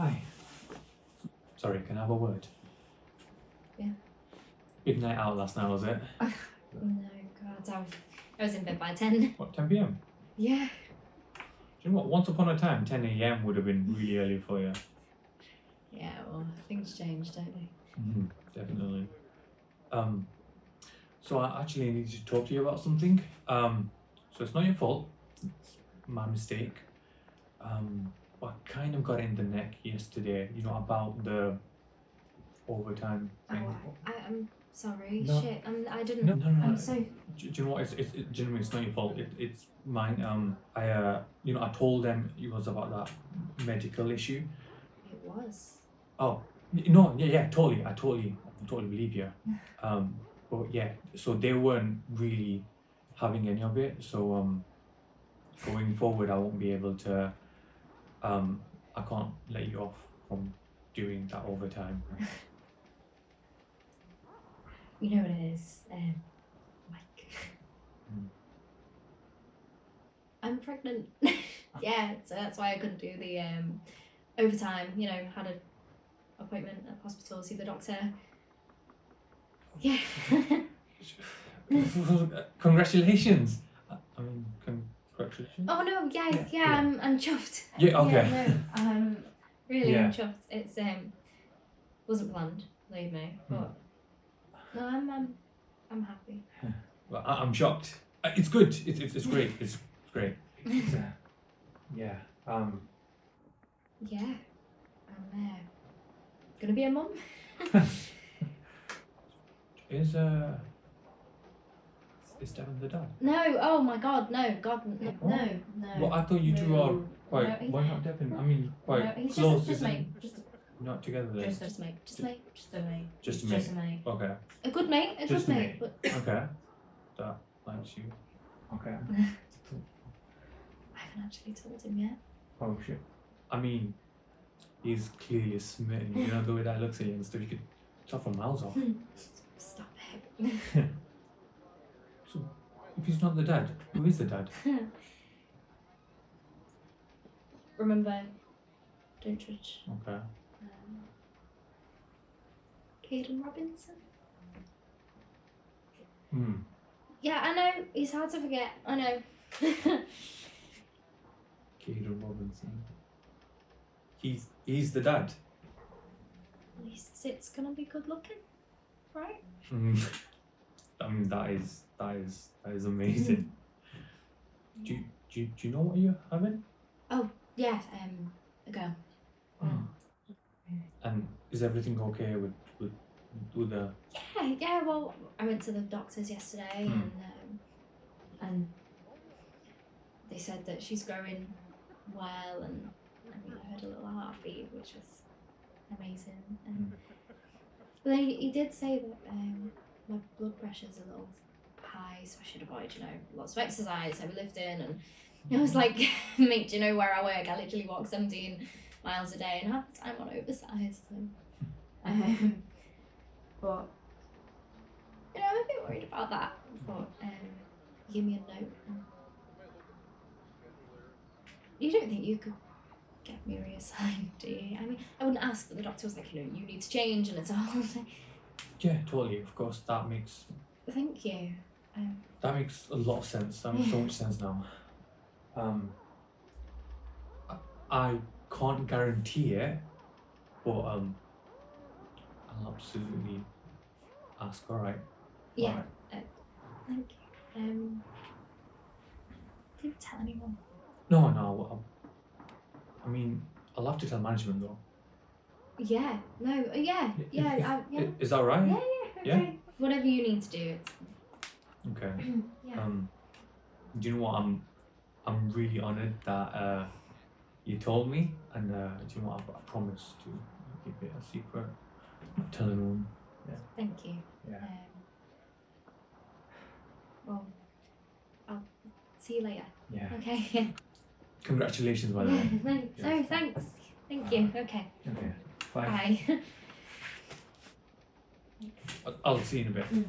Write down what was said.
Hi. Sorry, can I have a word? Yeah. Big night out last night, was it? Oh, No, God, I was, I was in bed by 10. What, 10 pm? Yeah. Do you know what? Once upon a time, 10 am would have been really early for you. Yeah, well, things change, don't they? hmm Definitely. Um, so I actually need to talk to you about something. Um, so it's not your fault. It's my mistake. Um, but I kind of got in the neck yesterday. You know about the overtime Oh, thing. I, I'm sorry. No. Shit, I'm, I didn't. No, no, no. I'm so. Do, do you know what? It's, it's it, genuinely, it's not your fault. It, it's mine. Um, I uh, you know, I told them it was about that medical issue. It was. Oh, no, yeah, yeah, totally. I totally, I totally believe you. Um, but yeah, so they weren't really having any of it. So um, going forward, I won't be able to. Um, I can't let you off from doing that overtime. You know what it is, um, Mike. Hmm. I'm pregnant. yeah, so that's why I couldn't do the um, overtime. You know, had an appointment at hospital, see the doctor. Yeah. Congratulations. I I mean, congratulations. oh no, yeah, Yeah, yeah, yeah. I'm, I'm chuffed. Yeah, okay. Yeah, no, um, really, Yeah. I'm chuffed. It's um, wasn't planned, believe me, Hmm. but no, I'm, I'm, I'm happy. Well, I, I'm shocked. Uh, It's good. It's it's, it's great. It's, it's great. It's, uh, yeah. Um. Yeah, I'm uh, gonna be a mum. Is uh. Is Devon the dad? No, oh my god, no, God, no, What? no, no. Well, I thought you two are no. quite. No, why not Devon? I mean, quite no, he's close. just, just mate, just, Not together then. just, just mate, just mate, just a mate, Just a just a mate, Okay. a good mate, a Just good a mate, mate. but Okay. That likes you. Okay. I haven't actually told him yet. Oh shit. I mean, he's clearly smitten. You know the way that looks at you and stuff. You could tell from miles off. Stop it. If he's not the dad, who is the dad? Remember, don't judge. Okay. Um, Caden Robinson. Hmm. Yeah, I know. He's hard to forget. I know. Caden Robinson. He's he's the dad. At least it's gonna be good looking, right? Mm. I mean that is that is that is amazing. Do you, do you, do you know what you're having? Oh yes, um, a girl. Oh. And is everything okay with with with the Yeah, yeah. Well, I went to the doctors yesterday, Hmm. and um, and they said that she's growing well, and I mean, I heard a little heartbeat, which was amazing. And but then he, he did say that um, my blood pressure's a little high, so I should avoid, you know, lots of exercise, heavy lifting, and it was like, mate, do you know where I work? I literally walk seventeen miles a day, and half the time on oversized. So, um, but you know, I'm a bit worried about that. But um, give me a note. You don't think you could get me reassigned, do you? I mean, I wouldn't ask, but the doctor was like, you know, you need to change, and it's all. Yeah, totally. Of course, that makes Thank you. Um, that makes a lot of sense. That makes so much sense now. Um, I, I can't guarantee it, but um, I'll absolutely ask. All right. yeah. Alright. Thank you. Um, didn't tell anyone. No, no. um, I mean, I'll have to tell management though. Yeah. No. uh, Yeah. Yeah. if- I, yeah. Is that right? Yeah. Yeah. Yeah? Whatever you need to do. It's. Okay. yeah. Um, do you know what? I'm, I'm really honored that uh, you told me, and uh, do you know what? I, I promise to keep it a secret. Not tell anyone. Thank you. Yeah. Um, well, I'll see you later. Yeah. Okay. Congratulations, by the way. Thanks. Yeah. Thanks. Thank you. Okay. Okay. Bye. Bye. I'll see you in a bit. Mm.